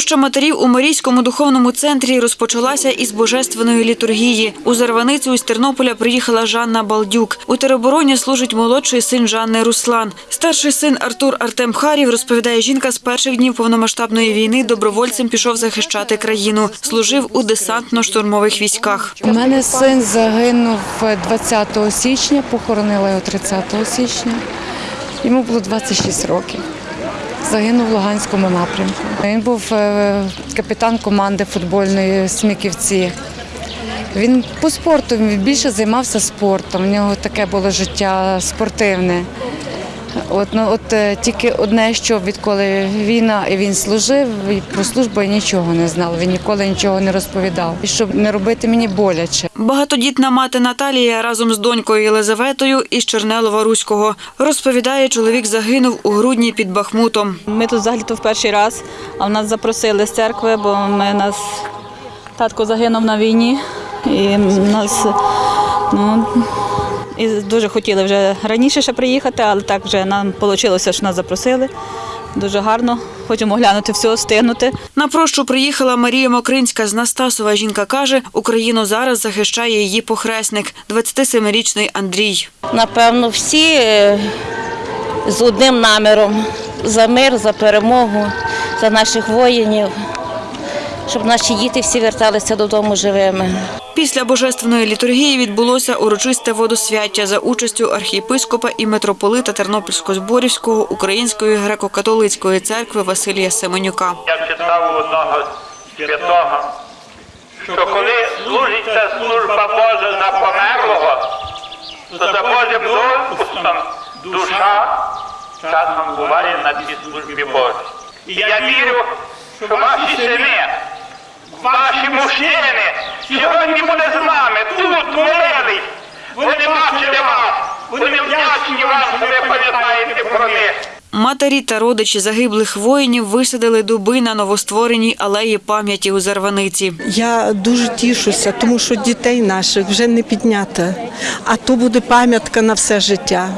Проща матерів у Марійському духовному центрі розпочалася із божественної літургії. У Зарваницю із Тернополя приїхала Жанна Балдюк. У теробороні служить молодший син Жанни Руслан. Старший син Артур Артем Харів розповідає, жінка з перших днів повномасштабної війни добровольцем пішов захищати країну. Служив у десантно-штурмових військах. У мене син загинув 20 січня, похоронила його 30 січня. Йому було 26 років. Загинув в Луганському напрямку. Він був е, капітан команди футбольної Сміківці. Він по спорту більше займався спортом. У нього таке було життя спортивне. От, ну, от е, тільки одне, що відколи війна і він служив, і про службу я нічого не знала. Він ніколи нічого не розповідав. І щоб не робити мені боляче. Багатодітна мати Наталія разом з донькою Єлизаветою із Чернелова Руського. Розповідає, чоловік загинув у грудні під Бахмутом. Ми тут взагалі то в перший раз, а в нас запросили з церкви, бо ми нас татко загинув на війні. І нас ну, і дуже хотіли вже раніше ще приїхати, але так вже нам вийшло, що нас запросили. Дуже гарно. Хочемо глянути все, стигнути. На прощу приїхала Марія Мокринська з Настасова. Жінка каже, Україну зараз захищає її похресник, 27-річний Андрій. Напевно, всі е, з одним наміром за мир, за перемогу, за наших воїнів, щоб наші діти всі верталися додому живими. Після божественної літургії відбулося урочисте водосвяття за участю архієпископа і митрополита Тернопільсько-Зборівського Української греко-католицької церкви Василія Семенюка. Я читав одного святого, що коли служиться служба Божа за померлого, то за Божим допуском душа часом буває на цій службі Божій. І я вірю, що ваші сини, ваші мужчини сьогодні буде з нами, тут молились. Вони бачили вас, вони вдячні вам, що ви пам'ятаєте про них. Матері та родичі загиблих воїнів висадили дуби на новоствореній алеї пам'яті у Зарваниці. Я дуже тішуся, тому що дітей наших вже не підняти, а то буде пам'ятка на все життя.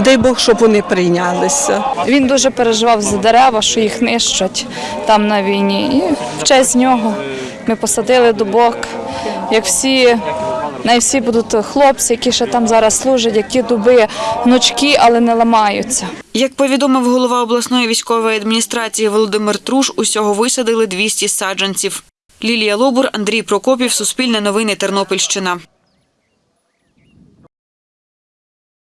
Дай Бог, щоб вони прийнялися. Він дуже переживав за дерева, що їх нищать там на війні. І в честь нього ми посадили дубок. Як всі, не всі будуть хлопці, які ще там зараз служать, які дуби гнучкі, але не ламаються. Як повідомив голова обласної військової адміністрації Володимир Труш, усього висадили 200 саджанців. Лілія Лобур, Андрій Прокопів, Суспільне новини, Тернопільщина.